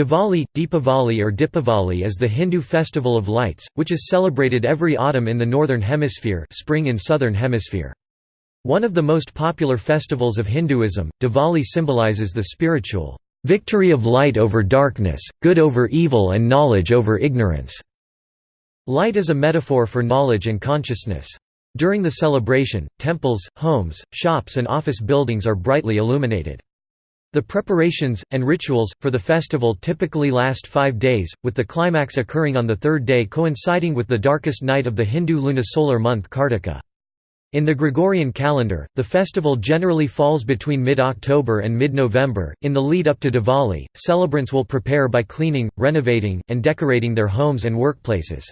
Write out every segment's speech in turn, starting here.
Diwali, Deepavali or Dipavali is the Hindu festival of lights, which is celebrated every autumn in the northern hemisphere spring in southern hemisphere. One of the most popular festivals of Hinduism, Diwali symbolizes the spiritual victory of light over darkness, good over evil and knowledge over ignorance. Light is a metaphor for knowledge and consciousness. During the celebration, temples, homes, shops and office buildings are brightly illuminated. The preparations, and rituals, for the festival typically last five days, with the climax occurring on the third day coinciding with the darkest night of the Hindu lunisolar month Kartika. In the Gregorian calendar, the festival generally falls between mid-October and mid-November. In the lead up to Diwali, celebrants will prepare by cleaning, renovating, and decorating their homes and workplaces.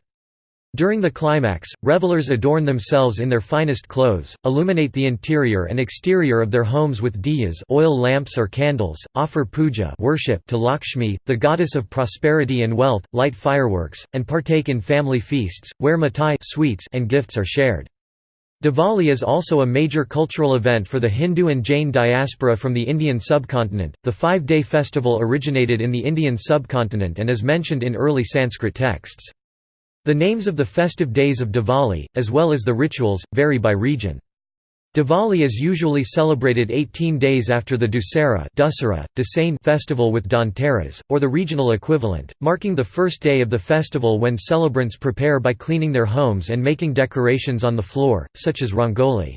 During the climax, revelers adorn themselves in their finest clothes, illuminate the interior and exterior of their homes with diyas oil lamps or candles, offer puja worship to Lakshmi, the goddess of prosperity and wealth, light fireworks, and partake in family feasts, where mithai sweets and gifts are shared. Diwali is also a major cultural event for the Hindu and Jain diaspora from the Indian subcontinent. The five day festival originated in the Indian subcontinent and is mentioned in early Sanskrit texts. The names of the festive days of Diwali, as well as the rituals, vary by region. Diwali is usually celebrated 18 days after the Dussehra Dussehra, festival with Dhanteras, or the regional equivalent, marking the first day of the festival when celebrants prepare by cleaning their homes and making decorations on the floor, such as rangoli.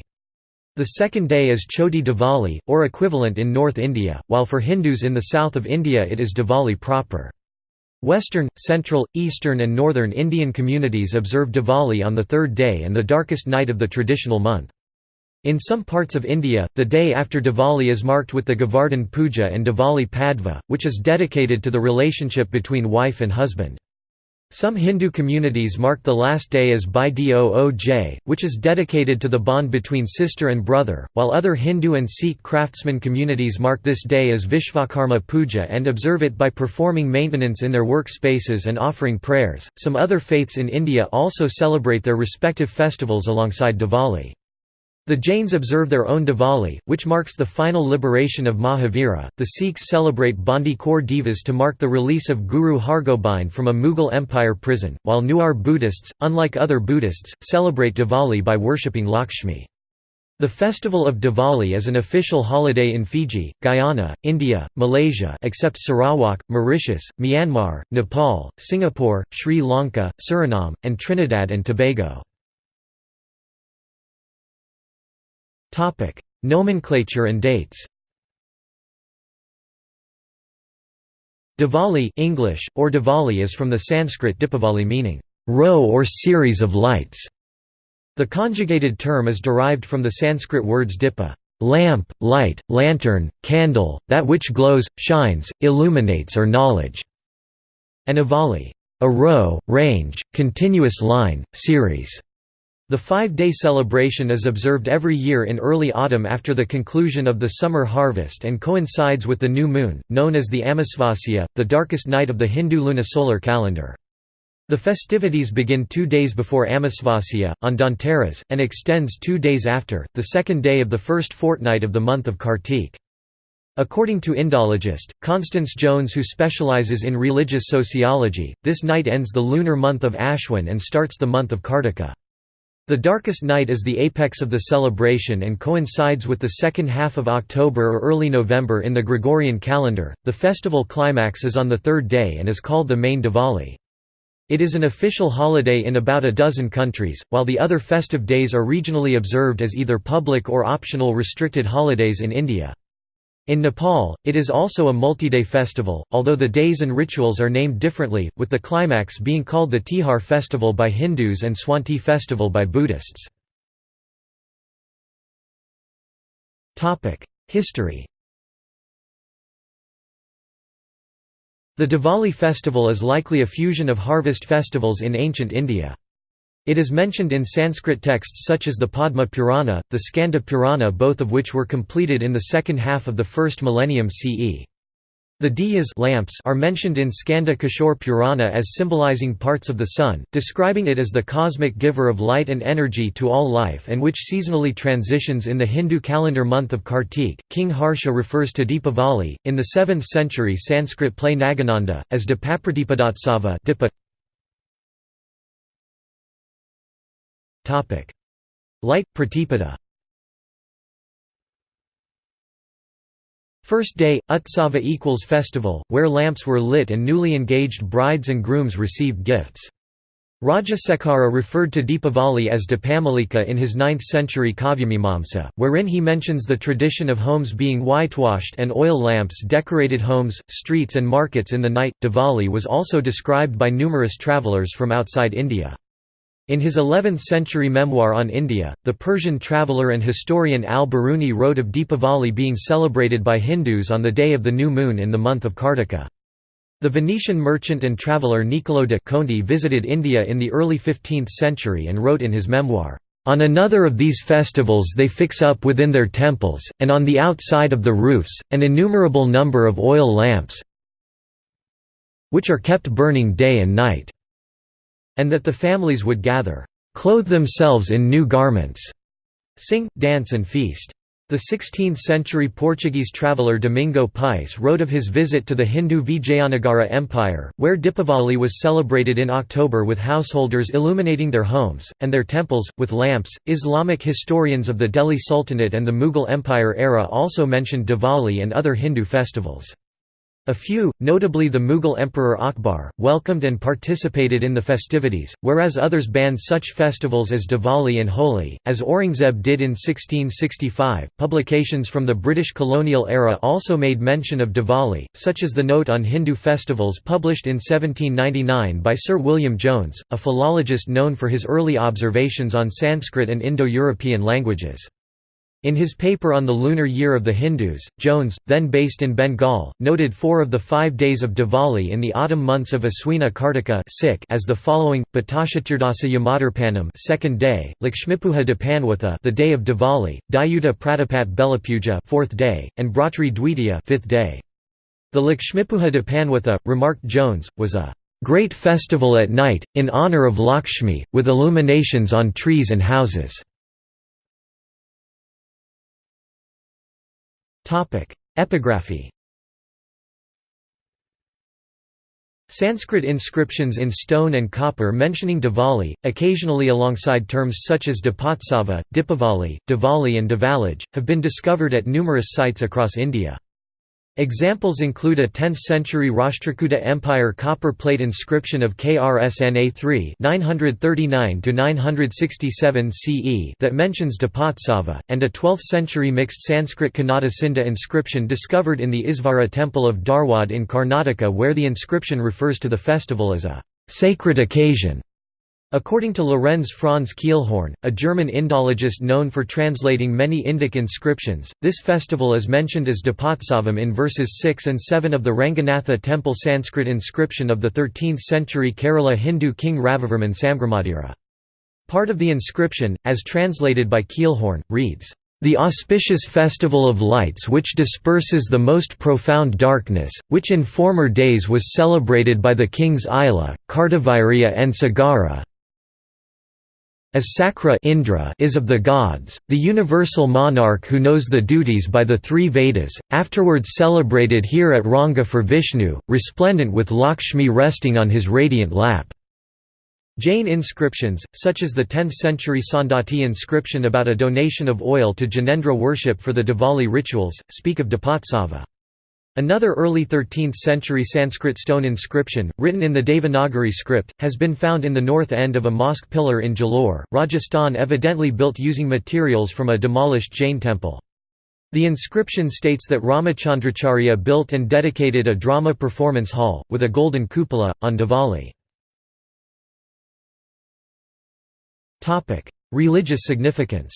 The second day is Choti Diwali, or equivalent in North India, while for Hindus in the south of India it is Diwali proper. Western, central, eastern and northern Indian communities observe Diwali on the third day and the darkest night of the traditional month. In some parts of India, the day after Diwali is marked with the Govardhan Puja and Diwali Padva, which is dedicated to the relationship between wife and husband. Some Hindu communities mark the last day as Bhai Dooj, which is dedicated to the bond between sister and brother, while other Hindu and Sikh craftsman communities mark this day as Vishvakarma Puja and observe it by performing maintenance in their work spaces and offering prayers. Some other faiths in India also celebrate their respective festivals alongside Diwali. The Jains observe their own Diwali, which marks the final liberation of Mahavira. The Sikhs celebrate Bandi Chhor Divas to mark the release of Guru Hargobind from a Mughal Empire prison, while Newar Buddhists, unlike other Buddhists, celebrate Diwali by worshipping Lakshmi. The festival of Diwali is an official holiday in Fiji, Guyana, India, Malaysia except Sarawak, Mauritius, Myanmar, Nepal, Singapore, Sri Lanka, Suriname, and Trinidad and Tobago. Topic: Nomenclature and dates. Diwali English, or Diwali is from the Sanskrit Dipavali meaning, row or series of lights. The conjugated term is derived from the Sanskrit words dipa lamp, light, lantern, candle, that which glows, shines, illuminates or knowledge, and avali a row, range, continuous line, series. The five-day celebration is observed every year in early autumn after the conclusion of the summer harvest and coincides with the new moon, known as the Amavasya, the darkest night of the Hindu lunisolar calendar. The festivities begin two days before Amavasya, on Dhanteras, and extends two days after, the second day of the first fortnight of the month of Kartik. According to Indologist, Constance Jones who specializes in religious sociology, this night ends the lunar month of Ashwin and starts the month of Kartika. The darkest night is the apex of the celebration and coincides with the second half of October or early November in the Gregorian calendar. The festival climax is on the third day and is called the main Diwali. It is an official holiday in about a dozen countries, while the other festive days are regionally observed as either public or optional restricted holidays in India. In Nepal, it is also a multi-day festival, although the days and rituals are named differently, with the climax being called the Tihar festival by Hindus and Swanti festival by Buddhists. History The Diwali festival is likely a fusion of harvest festivals in ancient India. It is mentioned in Sanskrit texts such as the Padma Purana, the Skanda Purana both of which were completed in the second half of the first millennium CE. The diyas lamps are mentioned in Skanda Kishore Purana as symbolizing parts of the sun, describing it as the cosmic giver of light and energy to all life and which seasonally transitions in the Hindu calendar month of Kartik. King Harsha refers to Deepavali, in the 7th century Sanskrit play Nagananda, as Dipapradipadotsava Light Pratipada First day, Utsava equals festival, where lamps were lit and newly engaged brides and grooms received gifts. Rajasekhara referred to Deepavali as Dipamalika in his 9th-century Kavyamimamsa, wherein he mentions the tradition of homes being whitewashed and oil lamps decorated homes, streets and markets in the night. Diwali was also described by numerous travellers from outside India. In his 11th-century memoir on India, the Persian traveller and historian al-Biruni wrote of Deepavali being celebrated by Hindus on the day of the new moon in the month of Kartika. The Venetian merchant and traveller Niccolò de Conti visited India in the early 15th century and wrote in his memoir, "...on another of these festivals they fix up within their temples, and on the outside of the roofs, an innumerable number of oil lamps which are kept burning day and night." And that the families would gather, "...clothe themselves in new garments", sing, dance and feast. The 16th-century Portuguese traveller Domingo Pais wrote of his visit to the Hindu Vijayanagara Empire, where Dipavali was celebrated in October with householders illuminating their homes, and their temples, with lamps. Islamic historians of the Delhi Sultanate and the Mughal Empire era also mentioned Diwali and other Hindu festivals. A few, notably the Mughal Emperor Akbar, welcomed and participated in the festivities, whereas others banned such festivals as Diwali and Holi, as Aurangzeb did in 1665. Publications from the British colonial era also made mention of Diwali, such as the Note on Hindu Festivals published in 1799 by Sir William Jones, a philologist known for his early observations on Sanskrit and Indo-European languages. In his paper on the lunar year of the Hindus, Jones, then based in Bengal, noted four of the five days of Diwali in the autumn months of Aswina Kartika as the following: Patashaturdasa Yamadarpanam, second day; Lakshmipuja Dipanwatha, the day of Diwali; Dayuta Pratapat Belapuja, fourth day; and Bratri Dwitiya, fifth day. The Lakshmipuja Dipanwatha, remarked Jones, was a great festival at night in honor of Lakshmi, with illuminations on trees and houses. Epigraphy Sanskrit inscriptions in stone and copper mentioning Diwali, occasionally alongside terms such as Dipotsava, Dipavali, Diwali and Divalaj, have been discovered at numerous sites across India. Examples include a 10th-century Rashtrakuta Empire copper plate inscription of Krsna 3 939–967 CE that mentions Dipotsava, and a 12th-century mixed Sanskrit Kannada inscription discovered in the Isvara temple of Dharwad in Karnataka where the inscription refers to the festival as a «sacred occasion» According to Lorenz Franz Kielhorn, a German Indologist known for translating many Indic inscriptions, this festival is mentioned as Dipotsavam in verses 6 and 7 of the Ranganatha temple Sanskrit inscription of the 13th-century Kerala Hindu king Ravivarman Samgramadira. Part of the inscription, as translated by Kielhorn, reads, the auspicious festival of lights which disperses the most profound darkness, which in former days was celebrated by the kings Ila, Kartavirya and Sagara, as Sakra Indra is of the gods, the universal monarch who knows the duties by the three Vedas, afterwards celebrated here at Ranga for Vishnu, resplendent with Lakshmi resting on his radiant lap. Jain inscriptions, such as the 10th-century Saundatti inscription about a donation of oil to Jinendra worship for the Diwali rituals, speak of Dipotsava. Another early 13th-century Sanskrit stone inscription, written in the Devanagari script, has been found in the north end of a mosque pillar in Jalore, Rajasthan evidently built using materials from a demolished Jain temple. The inscription states that Ramachandracharya built and dedicated a drama performance hall, with a golden cupola, on Diwali. Religious significance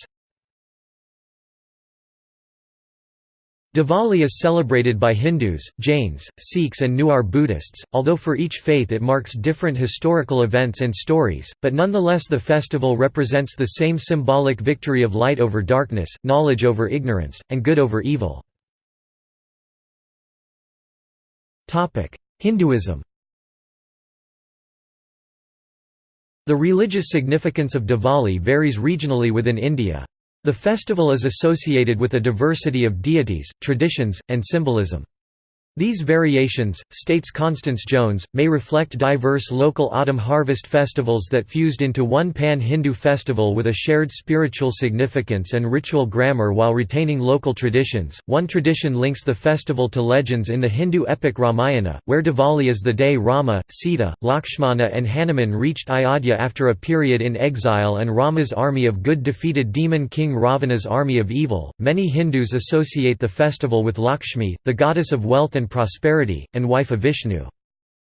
Diwali is celebrated by Hindus, Jains, Sikhs and Newar Buddhists, although for each faith it marks different historical events and stories, but nonetheless the festival represents the same symbolic victory of light over darkness, knowledge over ignorance, and good over evil. Hinduism The religious significance of Diwali varies regionally within India. The festival is associated with a diversity of deities, traditions, and symbolism. These variations, states Constance Jones, may reflect diverse local autumn harvest festivals that fused into one pan-Hindu festival with a shared spiritual significance and ritual grammar while retaining local traditions. One tradition links the festival to legends in the Hindu epic Ramayana, where Diwali is the day Rama, Sita, Lakshmana and Hanuman reached Ayodhya after a period in exile and Rama's army of good defeated demon king Ravana's army of evil. Many Hindus associate the festival with Lakshmi, the goddess of wealth and and prosperity, and wife of Vishnu.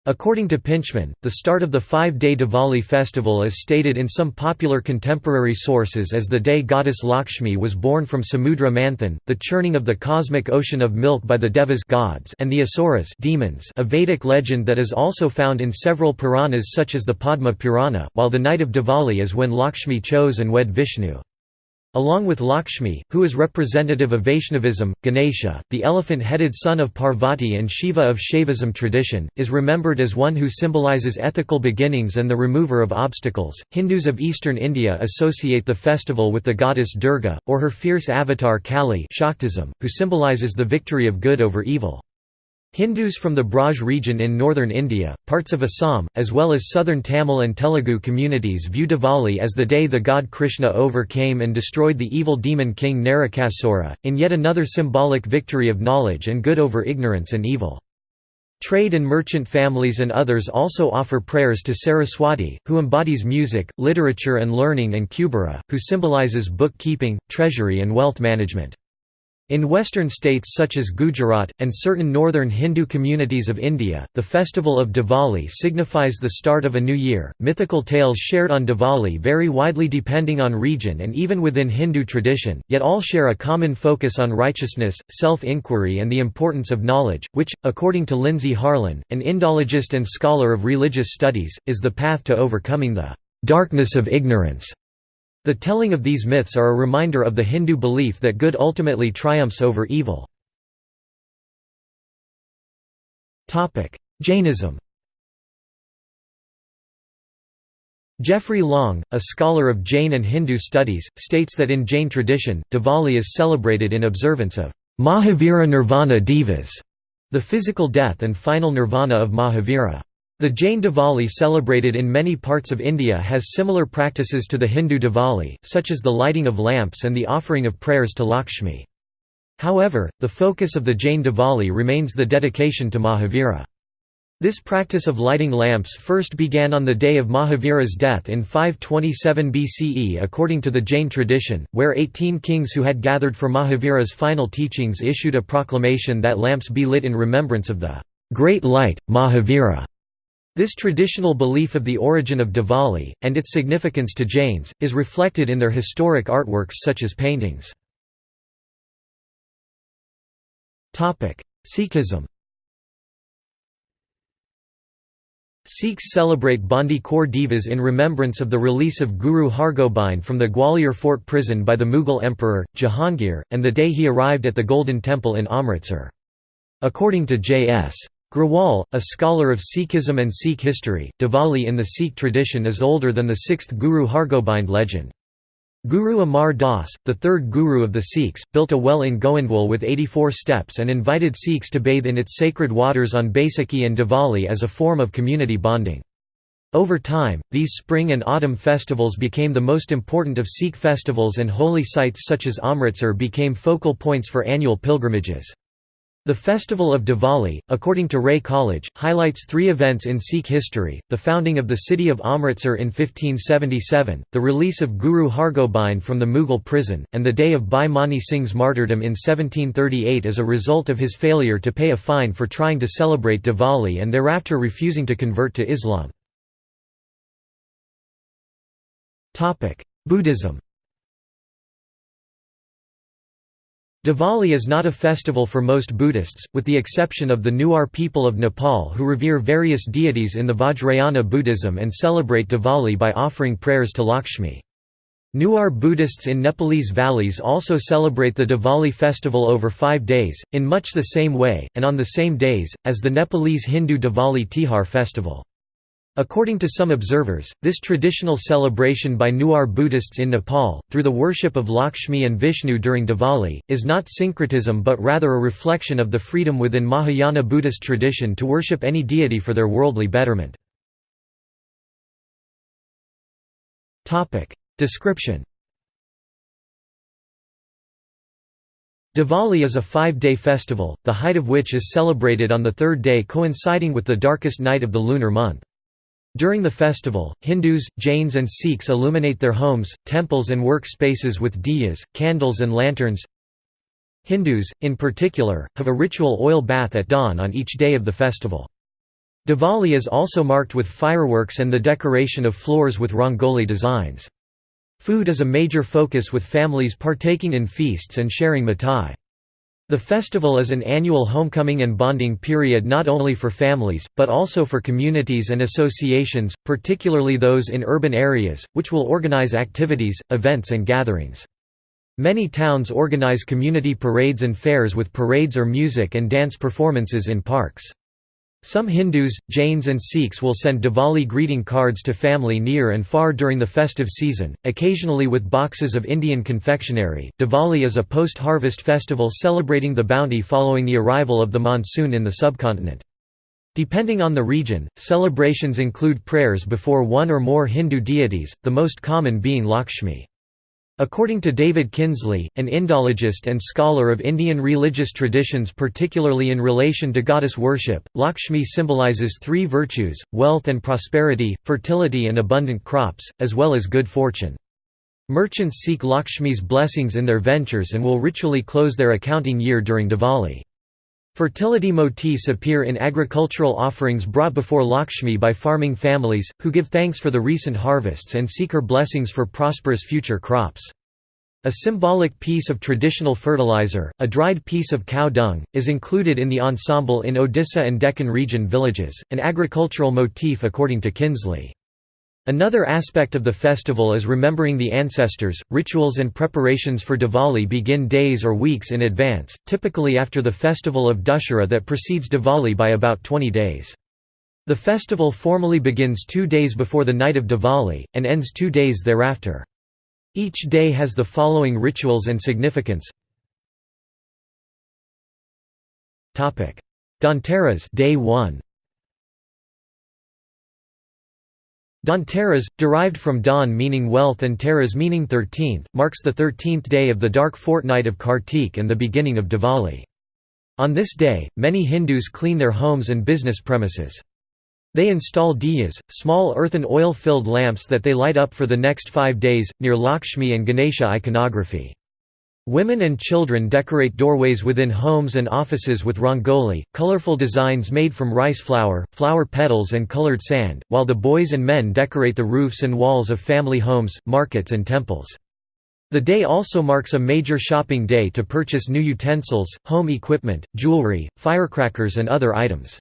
According to Pintchman, the start of the five-day Diwali festival is stated in some popular contemporary sources as the day goddess Lakshmi was born from Samudra Manthan, the churning of the cosmic ocean of milk by the Devas gods and the Asuras demons a Vedic legend that is also found in several Puranas such as the Padma Purana, while the night of Diwali is when Lakshmi chose and wed Vishnu. Along with Lakshmi, who is representative of Vaishnavism, Ganesha, the elephant-headed son of Parvati and Shiva of Shaivism tradition, is remembered as one who symbolizes ethical beginnings and the remover of obstacles. Hindus of eastern India associate the festival with the goddess Durga, or her fierce avatar Kali Shaktism, who symbolizes the victory of good over evil. Hindus from the Braj region in northern India, parts of Assam, as well as southern Tamil and Telugu communities view Diwali as the day the god Krishna overcame and destroyed the evil demon king Narakasura, in yet another symbolic victory of knowledge and good over ignorance and evil. Trade and merchant families and others also offer prayers to Saraswati, who embodies music, literature and learning and Kubera, who symbolizes bookkeeping, treasury and wealth management. In western states such as Gujarat, and certain northern Hindu communities of India, the festival of Diwali signifies the start of a new year. Mythical tales shared on Diwali vary widely depending on region and even within Hindu tradition, yet all share a common focus on righteousness, self inquiry, and the importance of knowledge, which, according to Lindsay Harlan, an Indologist and scholar of religious studies, is the path to overcoming the darkness of ignorance. The telling of these myths are a reminder of the Hindu belief that good ultimately triumphs over evil. Jainism Jeffrey Long, a scholar of Jain and Hindu studies, states that in Jain tradition, Diwali is celebrated in observance of Mahavira Nirvana Divas, the physical death and final nirvana of Mahavira. The Jain Diwali celebrated in many parts of India has similar practices to the Hindu Diwali, such as the lighting of lamps and the offering of prayers to Lakshmi. However, the focus of the Jain Diwali remains the dedication to Mahavira. This practice of lighting lamps first began on the day of Mahavira's death in 527 BCE according to the Jain tradition, where 18 kings who had gathered for Mahavira's final teachings issued a proclamation that lamps be lit in remembrance of the great light, Mahavira. This traditional belief of the origin of Diwali, and its significance to Jains, is reflected in their historic artworks such as paintings. Sikhism Sikhs celebrate Bandi Chhor Divas in remembrance of the release of Guru Hargobind from the Gwalior fort prison by the Mughal emperor, Jahangir, and the day he arrived at the Golden Temple in Amritsar. According to J.S. Grewal, a scholar of Sikhism and Sikh history, Diwali in the Sikh tradition is older than the sixth Guru Hargobind legend. Guru Amar Das, the third guru of the Sikhs, built a well in Goindwal with 84 steps and invited Sikhs to bathe in its sacred waters on Baisakhi and Diwali as a form of community bonding. Over time, these spring and autumn festivals became the most important of Sikh festivals and holy sites such as Amritsar became focal points for annual pilgrimages. The festival of Diwali, according to Ray College, highlights three events in Sikh history, the founding of the city of Amritsar in 1577, the release of Guru Hargobind from the Mughal prison, and the day of Bhai Mani Singh's martyrdom in 1738 as a result of his failure to pay a fine for trying to celebrate Diwali and thereafter refusing to convert to Islam. Buddhism Diwali is not a festival for most Buddhists, with the exception of the Newar people of Nepal who revere various deities in the Vajrayana Buddhism and celebrate Diwali by offering prayers to Lakshmi. Newar Buddhists in Nepalese valleys also celebrate the Diwali festival over five days, in much the same way, and on the same days, as the Nepalese Hindu Diwali Tihar festival. According to some observers, this traditional celebration by Newar Buddhists in Nepal, through the worship of Lakshmi and Vishnu during Diwali, is not syncretism but rather a reflection of the freedom within Mahayana Buddhist tradition to worship any deity for their worldly betterment. Description Diwali is a five-day festival, the height of which is celebrated on the third day coinciding with the darkest night of the lunar month. During the festival, Hindus, Jains and Sikhs illuminate their homes, temples and work spaces with diyas, candles and lanterns. Hindus, in particular, have a ritual oil bath at dawn on each day of the festival. Diwali is also marked with fireworks and the decoration of floors with rangoli designs. Food is a major focus with families partaking in feasts and sharing mithai. The festival is an annual homecoming and bonding period not only for families, but also for communities and associations, particularly those in urban areas, which will organize activities, events and gatherings. Many towns organize community parades and fairs with parades or music and dance performances in parks. Some Hindus, Jains and Sikhs will send Diwali greeting cards to family near and far during the festive season, occasionally with boxes of Indian confectionery. Diwali is a post-harvest festival celebrating the bounty following the arrival of the monsoon in the subcontinent. Depending on the region, celebrations include prayers before one or more Hindu deities, the most common being Lakshmi. According to David Kinsley, an Indologist and scholar of Indian religious traditions particularly in relation to goddess worship, Lakshmi symbolizes three virtues, wealth and prosperity, fertility and abundant crops, as well as good fortune. Merchants seek Lakshmi's blessings in their ventures and will ritually close their accounting year during Diwali. Fertility motifs appear in agricultural offerings brought before Lakshmi by farming families, who give thanks for the recent harvests and seek her blessings for prosperous future crops. A symbolic piece of traditional fertilizer, a dried piece of cow dung, is included in the ensemble in Odisha and Deccan region villages, an agricultural motif according to Kinsley. Another aspect of the festival is remembering the ancestors. Rituals and preparations for Diwali begin days or weeks in advance, typically after the festival of Dussehra that precedes Diwali by about 20 days. The festival formally begins two days before the night of Diwali, and ends two days thereafter. Each day has the following rituals and significance. Dhanteras day 1 Dhanteras, derived from Dhan meaning wealth and Teras meaning thirteenth, marks the thirteenth day of the dark fortnight of Kartik and the beginning of Diwali. On this day, many Hindus clean their homes and business premises. They install diyas, small earthen oil-filled lamps that they light up for the next five days, near Lakshmi and Ganesha iconography. Women and children decorate doorways within homes and offices with rangoli, colorful designs made from rice flour, flower petals and colored sand, while the boys and men decorate the roofs and walls of family homes, markets and temples. The day also marks a major shopping day to purchase new utensils, home equipment, jewelry, firecrackers and other items.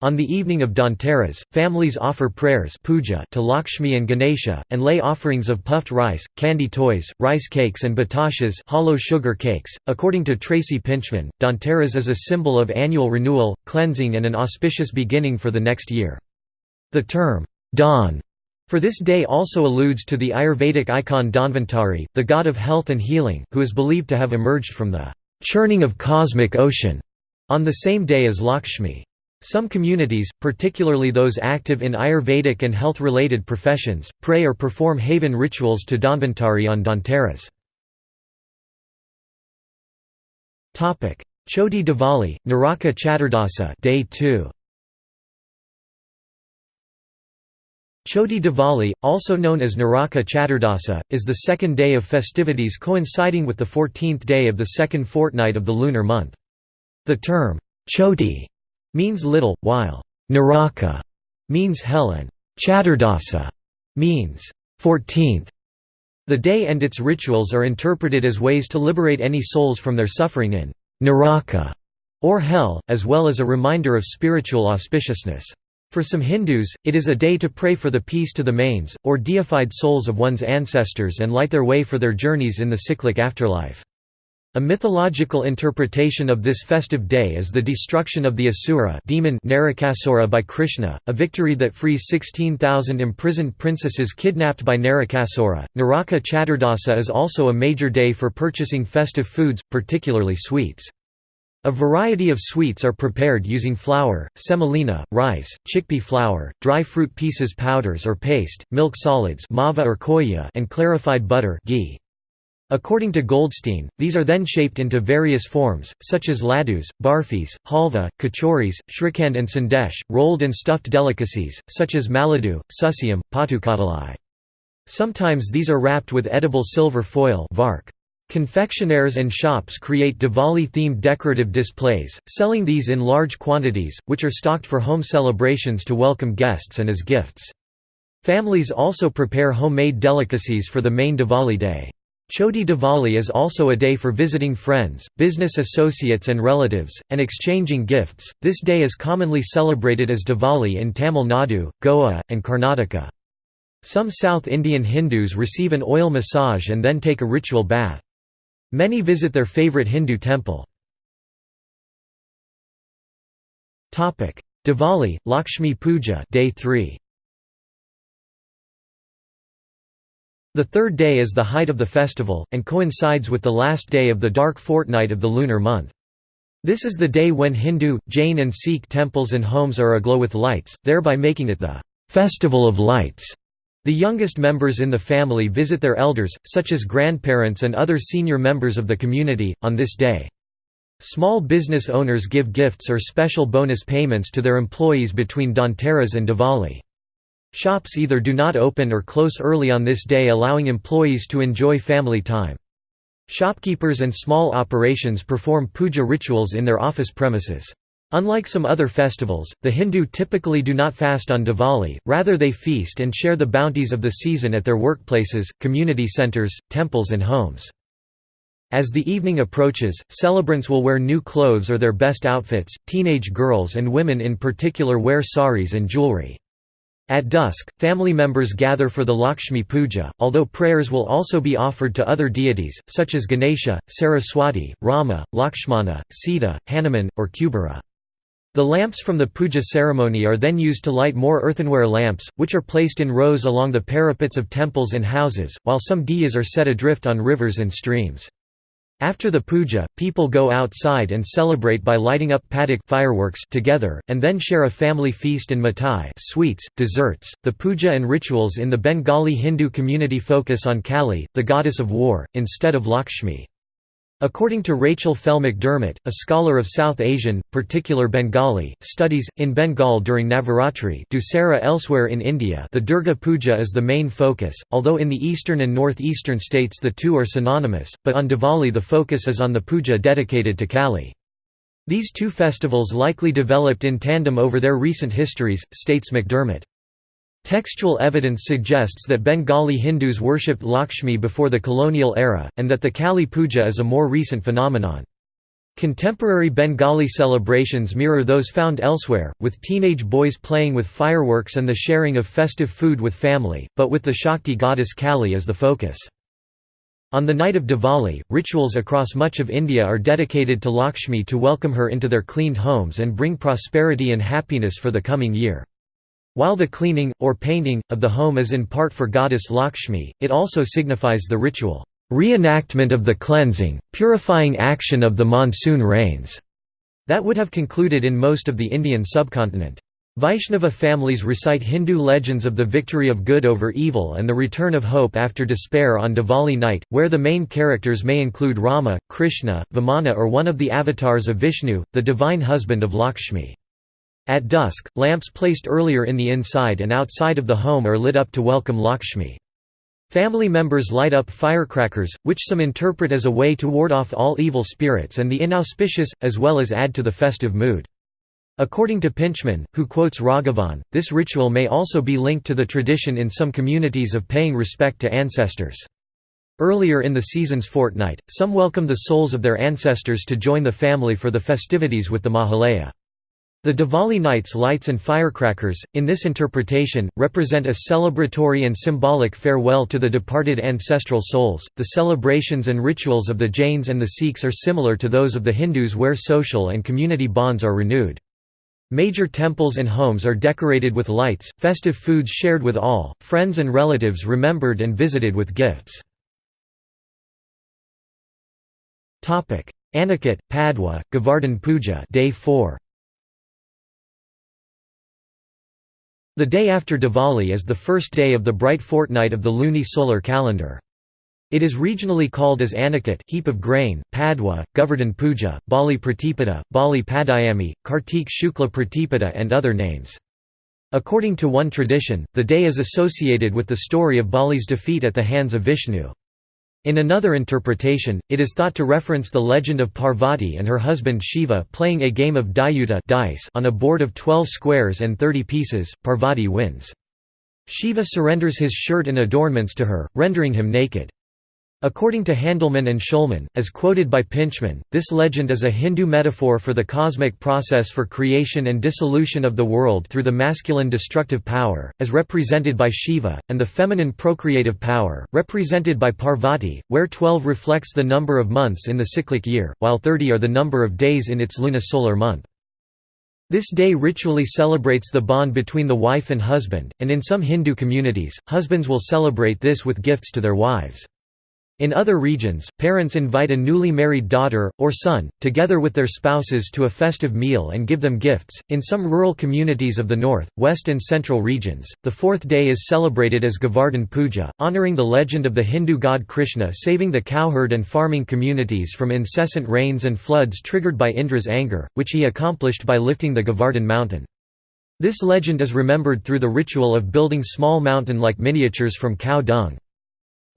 On the evening of Dhanteras, families offer prayers puja to Lakshmi and Ganesha, and lay offerings of puffed rice, candy toys, rice cakes and batashas hollow sugar cakes. .According to Tracy Pintchman, Dhanteras is a symbol of annual renewal, cleansing and an auspicious beginning for the next year. The term, Dhan, for this day also alludes to the Ayurvedic icon Dhanvantari, the god of health and healing, who is believed to have emerged from the churning of cosmic ocean on the same day as Lakshmi. Some communities, particularly those active in Ayurvedic and health-related professions, pray or perform havan rituals to Dhanvantari on Dhanteras. Choti Diwali, Naraka Chaturdasa day 2. Choti Diwali, also known as Naraka Chaturdasa, is the second day of festivities coinciding with the 14th day of the second fortnight of the lunar month. The term, Choti means little, while Naraka means hell and Chaturdasa means 14th. The day and its rituals are interpreted as ways to liberate any souls from their suffering in Naraka or hell, as well as a reminder of spiritual auspiciousness. For some Hindus, it is a day to pray for the peace to the manes, or deified souls of one's ancestors and light their way for their journeys in the cyclic afterlife. A mythological interpretation of this festive day is the destruction of the Asura demon Narakasura by Krishna, a victory that frees 16,000 imprisoned princesses kidnapped by Narakasura. Naraka Chaturdasa is also a major day for purchasing festive foods, particularly sweets. A variety of sweets are prepared using flour, semolina, rice, chickpea flour, dry fruit pieces powders or paste, milk solids mava or koya and clarified butter ghee. According to Goldstein, these are then shaped into various forms, such as laddus, barfis, halva, kachoris, shrikhand and sandesh, rolled and stuffed delicacies, such as maladu, susiam, patukadalai. Sometimes these are wrapped with edible silver foil vark. Confectionaires and shops create Diwali-themed decorative displays, selling these in large quantities, which are stocked for home celebrations to welcome guests and as gifts. Families also prepare homemade delicacies for the main Diwali day. Choti Diwali is also a day for visiting friends, business associates and relatives, and exchanging gifts. This day is commonly celebrated as Diwali in Tamil Nadu, Goa, and Karnataka. Some South Indian Hindus receive an oil massage and then take a ritual bath. Many visit their favorite Hindu temple. Diwali, Lakshmi Puja day 3. The third day is the height of the festival, and coincides with the last day of the dark fortnight of the lunar month. This is the day when Hindu, Jain and Sikh temples and homes are aglow with lights, thereby making it the «Festival of Lights». The youngest members in the family visit their elders, such as grandparents and other senior members of the community, on this day. Small business owners give gifts or special bonus payments to their employees between Dhanteras and Diwali. Shops either do not open or close early on this day allowing employees to enjoy family time. Shopkeepers and small operations perform puja rituals in their office premises. Unlike some other festivals, the Hindu typically do not fast on Diwali, rather they feast and share the bounties of the season at their workplaces, community centers, temples and homes. As the evening approaches, celebrants will wear new clothes or their best outfits, teenage girls and women in particular wear saris and jewelry. At dusk, family members gather for the Lakshmi Puja, although prayers will also be offered to other deities, such as Ganesha, Saraswati, Rama, Lakshmana, Sita, Hanuman, or Kubera. The lamps from the puja ceremony are then used to light more earthenware lamps, which are placed in rows along the parapets of temples and houses, while some diyas are set adrift on rivers and streams. After the puja, people go outside and celebrate by lighting up patak fireworks together, and then share a family feast and mithai sweets, desserts. The puja and rituals in the Bengali Hindu community focus on Kali, the goddess of war, instead of Lakshmi. According to Rachel Fell McDermott, a scholar of South Asian, particular Bengali, studies, in Bengal during Navaratri Dussehra elsewhere in India the Durga Puja is the main focus, although in the eastern and northeastern states the two are synonymous, but on Diwali the focus is on the puja dedicated to Kali. These two festivals likely developed in tandem over their recent histories, states McDermott. Textual evidence suggests that Bengali Hindus worshipped Lakshmi before the colonial era, and that the Kali Puja is a more recent phenomenon. Contemporary Bengali celebrations mirror those found elsewhere, with teenage boys playing with fireworks and the sharing of festive food with family, but with the Shakti goddess Kali as the focus. On the night of Diwali, rituals across much of India are dedicated to Lakshmi to welcome her into their cleaned homes and bring prosperity and happiness for the coming year. While the cleaning, or painting, of the home is in part for goddess Lakshmi, it also signifies the ritual reenactment of the cleansing, purifying action of the monsoon rains that would have concluded in most of the Indian subcontinent. Vaishnava families recite Hindu legends of the victory of good over evil and the return of hope after despair on Diwali night, where the main characters may include Rama, Krishna, Vamana or one of the avatars of Vishnu, the divine husband of Lakshmi. At dusk, lamps placed earlier in the inside and outside of the home are lit up to welcome Lakshmi. Family members light up firecrackers, which some interpret as a way to ward off all evil spirits and the inauspicious, as well as add to the festive mood. According to Pintchman, who quotes Raghavan, this ritual may also be linked to the tradition in some communities of paying respect to ancestors. Earlier in the season's fortnight, some welcome the souls of their ancestors to join the family for the festivities with the Mahalaya. The Diwali night's lights and firecrackers, in this interpretation, represent a celebratory and symbolic farewell to the departed ancestral souls. The celebrations and rituals of the Jains and the Sikhs are similar to those of the Hindus, where social and community bonds are renewed. Major temples and homes are decorated with lights, festive foods shared with all, friends and relatives remembered and visited with gifts. Aniket, Padwa, Govardhan Puja day 4. The day after Diwali is the first day of the bright fortnight of the luni-solar calendar. It is regionally called as Aniket heap of grain, Padwa, Govardhan Puja, Bali Pratipada, Bali Padayami, Kartik Shukla Pratipada and other names. According to one tradition, the day is associated with the story of Bali's defeat at the hands of Vishnu. In another interpretation, it is thought to reference the legend of Parvati and her husband Shiva playing a game of Dayuta dice on a board of 12 squares and 30 pieces, Parvati wins. Shiva surrenders his shirt and adornments to her, rendering him naked. According to Handelman and Shulman, as quoted by Pintchman, this legend is a Hindu metaphor for the cosmic process for creation and dissolution of the world through the masculine destructive power, as represented by Shiva, and the feminine procreative power, represented by Parvati, where 12 reflects the number of months in the cyclic year, while 30 are the number of days in its lunisolar month. This day ritually celebrates the bond between the wife and husband, and in some Hindu communities, husbands will celebrate this with gifts to their wives. In other regions, parents invite a newly married daughter, or son, together with their spouses to a festive meal and give them gifts. In some rural communities of the north, west, and central regions, the fourth day is celebrated as Govardhan Puja, honoring the legend of the Hindu god Krishna saving the cowherd and farming communities from incessant rains and floods triggered by Indra's anger, which he accomplished by lifting the Govardhan mountain. This legend is remembered through the ritual of building small mountain-like miniatures from cow dung.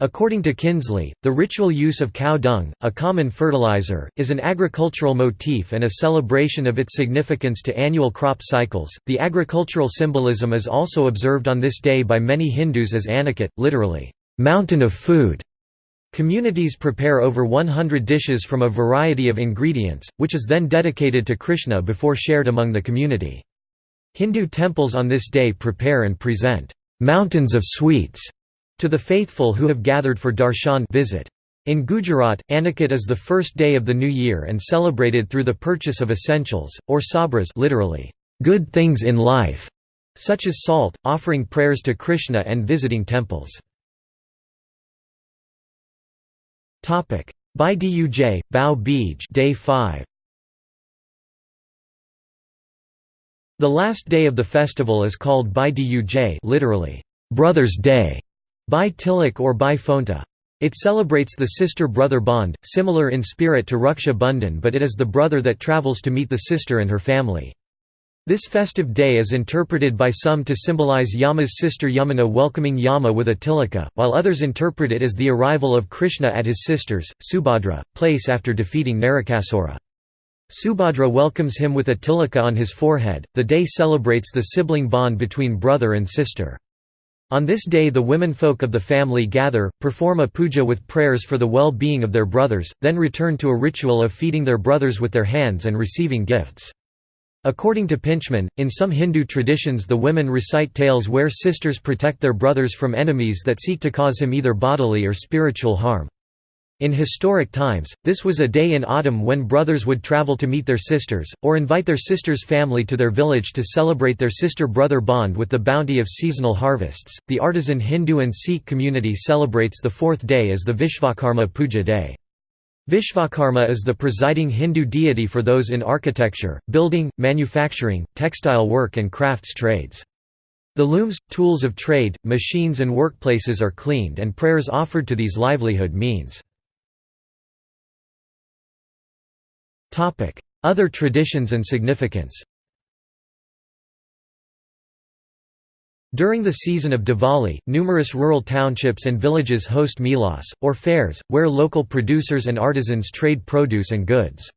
According to Kinsley, the ritual use of cow dung, a common fertilizer, is an agricultural motif and a celebration of its significance to annual crop cycles. The agricultural symbolism is also observed on this day by many Hindus as Aniket, literally, mountain of food. Communities prepare over 100 dishes from a variety of ingredients, which is then dedicated to Krishna before shared among the community. Hindu temples on this day prepare and present mountains of sweets to the faithful who have gathered for darshan visit. In Gujarat, Aniket is the first day of the new year and celebrated through the purchase of essentials, or sabras literally, good things in life, such as salt, offering prayers to Krishna and visiting temples. Bhai Duj, Bhau Beej day 5. The last day of the festival is called Bhai Duj literally, Brother's Day. Bhai Tilak or Bhai Phonta. It celebrates the sister-brother bond, similar in spirit to Raksha Bandhan but it is the brother that travels to meet the sister and her family. This festive day is interpreted by some to symbolize Yama's sister Yamuna welcoming Yama with a tilaka, while others interpret it as the arrival of Krishna at his sister's, Subhadra, place after defeating Narakasura. Subhadra welcomes him with a tilaka on his forehead. The day celebrates the sibling bond between brother and sister. On this day the womenfolk of the family gather, perform a puja with prayers for the well-being of their brothers, then return to a ritual of feeding their brothers with their hands and receiving gifts. According to Pintchman, in some Hindu traditions the women recite tales where sisters protect their brothers from enemies that seek to cause him either bodily or spiritual harm. In historic times, this was a day in autumn when brothers would travel to meet their sisters, or invite their sister's family to their village to celebrate their sister brother bond with the bounty of seasonal harvests. The artisan Hindu and Sikh community celebrates the fourth day as the Vishvakarma Puja Day. Vishvakarma is the presiding Hindu deity for those in architecture, building, manufacturing, textile work, and crafts trades. The looms, tools of trade, machines, and workplaces are cleaned and prayers offered to these livelihood means. Other traditions and significance During the season of Diwali, numerous rural townships and villages host melas, or fairs, where local producers and artisans trade produce and goods.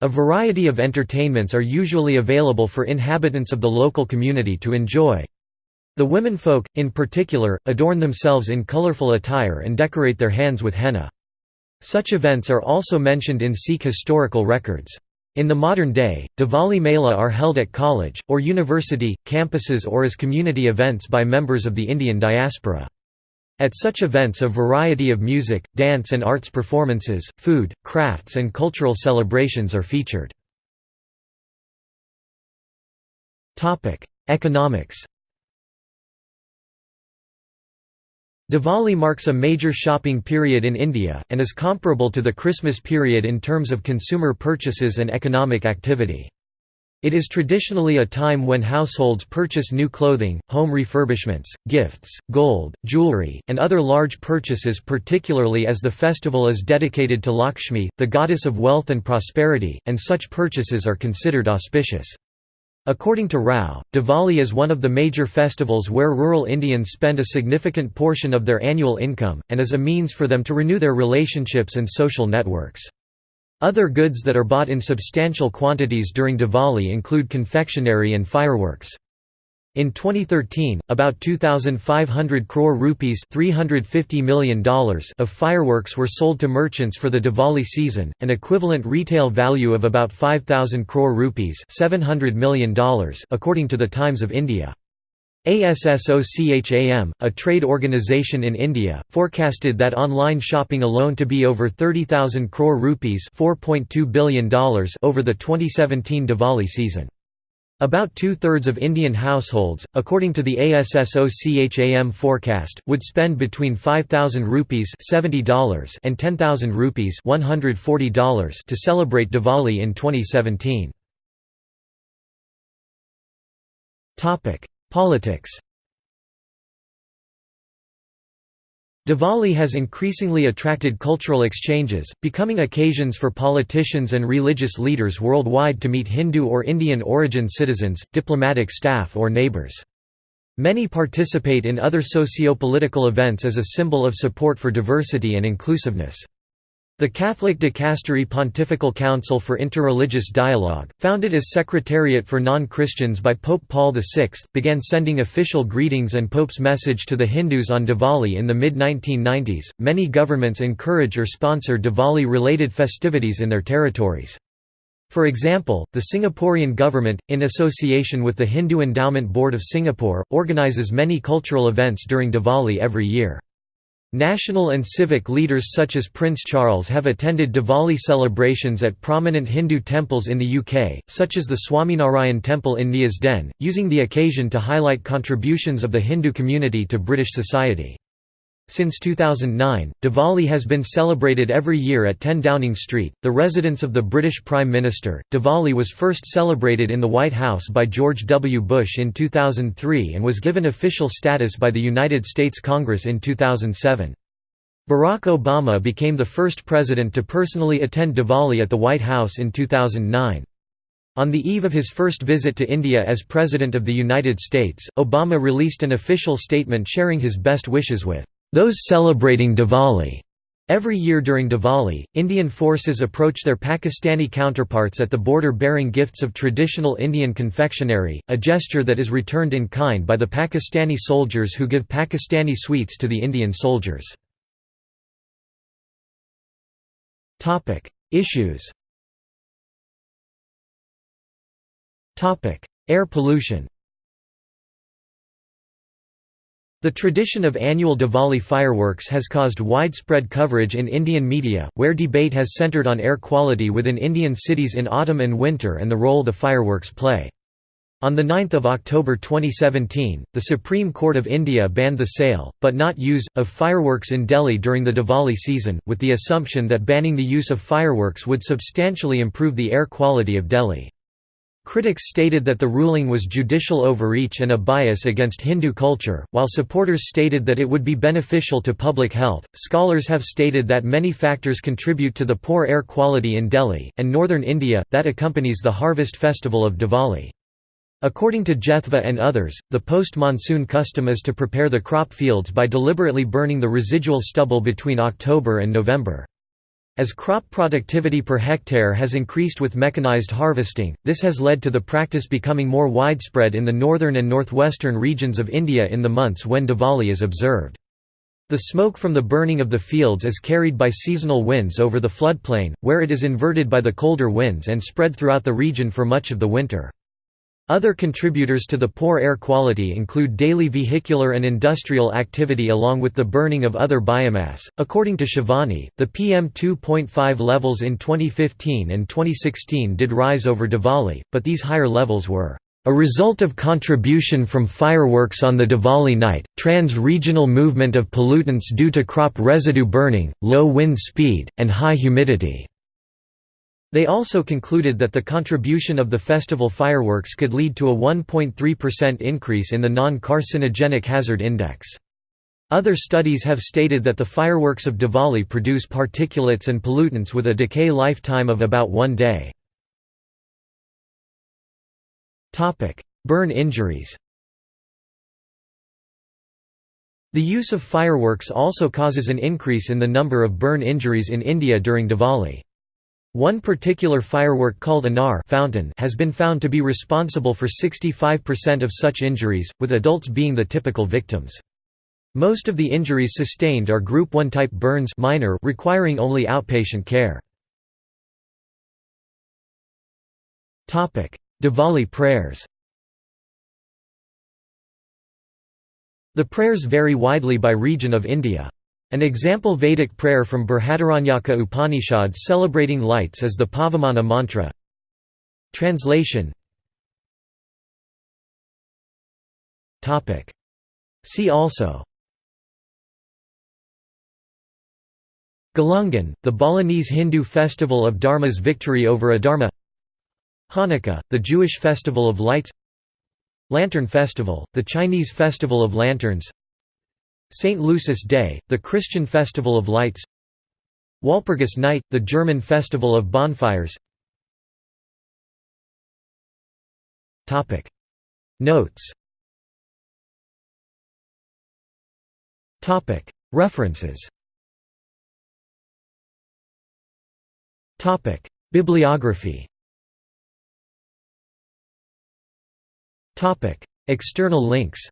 A variety of entertainments are usually available for inhabitants of the local community to enjoy. The womenfolk, in particular, adorn themselves in colorful attire and decorate their hands with henna. Such events are also mentioned in Sikh historical records. In the modern day, Diwali Mela are held at college, or university, campuses or as community events by members of the Indian diaspora. At such events a variety of music, dance and arts performances, food, crafts and cultural celebrations are featured. Economics Diwali marks a major shopping period in India, and is comparable to the Christmas period in terms of consumer purchases and economic activity. It is traditionally a time when households purchase new clothing, home refurbishments, gifts, gold, jewelry, and other large purchases particularly as the festival is dedicated to Lakshmi, the goddess of wealth and prosperity, and such purchases are considered auspicious. According to Rao, Diwali is one of the major festivals where rural Indians spend a significant portion of their annual income, and is a means for them to renew their relationships and social networks. Other goods that are bought in substantial quantities during Diwali include confectionery and fireworks. In 2013, about 2,500 crore rupees $350 million of fireworks were sold to merchants for the Diwali season, an equivalent retail value of about 5,000 crore rupees $700 million according to the Times of India. ASSOCHAM, a trade organization in India, forecasted that online shopping alone to be over 30,000 crore rupees $4.2 billion over the 2017 Diwali season. About two-thirds of Indian households, according to the ASSOCHAM forecast, would spend between 5,000 rupees $70 and 10,000 rupees $140 to celebrate Diwali in 2017. Politics Diwali has increasingly attracted cultural exchanges, becoming occasions for politicians and religious leaders worldwide to meet Hindu or Indian origin citizens, diplomatic staff or neighbors. Many participate in other socio-political events as a symbol of support for diversity and inclusiveness. The Catholic Dicastery Pontifical Council for Interreligious Dialogue, founded as Secretariat for Non-Christians by Pope Paul VI, began sending official greetings and Pope's message to the Hindus on Diwali in the mid-1990s. Many governments encourage or sponsor Diwali-related festivities in their territories. For example, the Singaporean government, in association with the Hindu Endowment Board of Singapore, organizes many cultural events during Diwali every year. National and civic leaders such as Prince Charles have attended Diwali celebrations at prominent Hindu temples in the UK, such as the Swaminarayan Temple in Neasden, using the occasion to highlight contributions of the Hindu community to British society. Since 2009, Diwali has been celebrated every year at 10 Downing Street, the residence of the British Prime Minister. Diwali was first celebrated in the White House by George W. Bush in 2003 and was given official status by the United States Congress in 2007. Barack Obama became the first president to personally attend Diwali at the White House in 2009. On the eve of his first visit to India as President of the United States, Obama released an official statement sharing his best wishes with those celebrating Diwali. Every year during Diwali, Indian forces approach their Pakistani counterparts at the border bearing gifts of traditional Indian confectionery, a gesture that is returned in kind by the Pakistani soldiers who give Pakistani sweets to the Indian soldiers. Issues. Air pollution the tradition of annual Diwali fireworks has caused widespread coverage in Indian media, where debate has centered on air quality within Indian cities in autumn and winter and the role the fireworks play. On 9 October 2017, the Supreme Court of India banned the sale, but not use, of fireworks in Delhi during the Diwali season, with the assumption that banning the use of fireworks would substantially improve the air quality of Delhi. Critics stated that the ruling was judicial overreach and a bias against Hindu culture, while supporters stated that it would be beneficial to public health. Scholars have stated that many factors contribute to the poor air quality in Delhi, and northern India, that accompanies the harvest festival of Diwali. According to Jethva and others, the post-monsoon custom is to prepare the crop fields by deliberately burning the residual stubble between October and November. As crop productivity per hectare has increased with mechanized harvesting, this has led to the practice becoming more widespread in the northern and northwestern regions of India in the months when Diwali is observed. The smoke from the burning of the fields is carried by seasonal winds over the floodplain, where it is inverted by the colder winds and spread throughout the region for much of the winter. Other contributors to the poor air quality include daily vehicular and industrial activity along with the burning of other biomass. According to Shivani, the PM 2.5 levels in 2015 and 2016 did rise over Diwali, but these higher levels were a result of contribution from fireworks on the Diwali night, trans-regional movement of pollutants due to crop residue burning, low wind speed, and high humidity. They also concluded that the contribution of the festival fireworks could lead to a 1.3% increase in the non-carcinogenic hazard index. Other studies have stated that the fireworks of Diwali produce particulates and pollutants with a decay lifetime of about one day. Burn injuries The use of fireworks also causes an increase in the number of burn injuries in India during Diwali. One particular firework called Anar fountain has been found to be responsible for 65% of such injuries, with adults being the typical victims. Most of the injuries sustained are Group 1 type burns minor requiring only outpatient care. Diwali prayers The prayers vary widely by region of India. An example Vedic prayer from Brihadaranyaka Upanishad celebrating lights is the Pavamana mantra. Translation. See also. Galungan, the Balinese Hindu festival of Dharma's victory over Adharma. Hanukkah, the Jewish festival of lights. Lantern Festival, the Chinese festival of lanterns St. Lucy's Day, the Christian festival of lights. Walpurgis Night, the German festival of bonfires. Notes. References. Bibliography. External links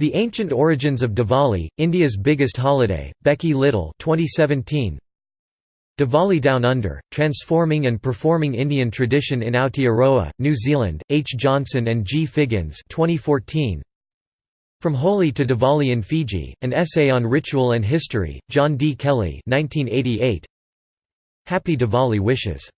The Ancient Origins of Diwali, India's Biggest Holiday, Becky Little 2017. Diwali Down Under, Transforming and Performing Indian Tradition in Aotearoa, New Zealand, H. Johnson and G. Figgins 2014. From Holi to Diwali in Fiji, An Essay on Ritual and History, John D. Kelly 1988. Happy Diwali Wishes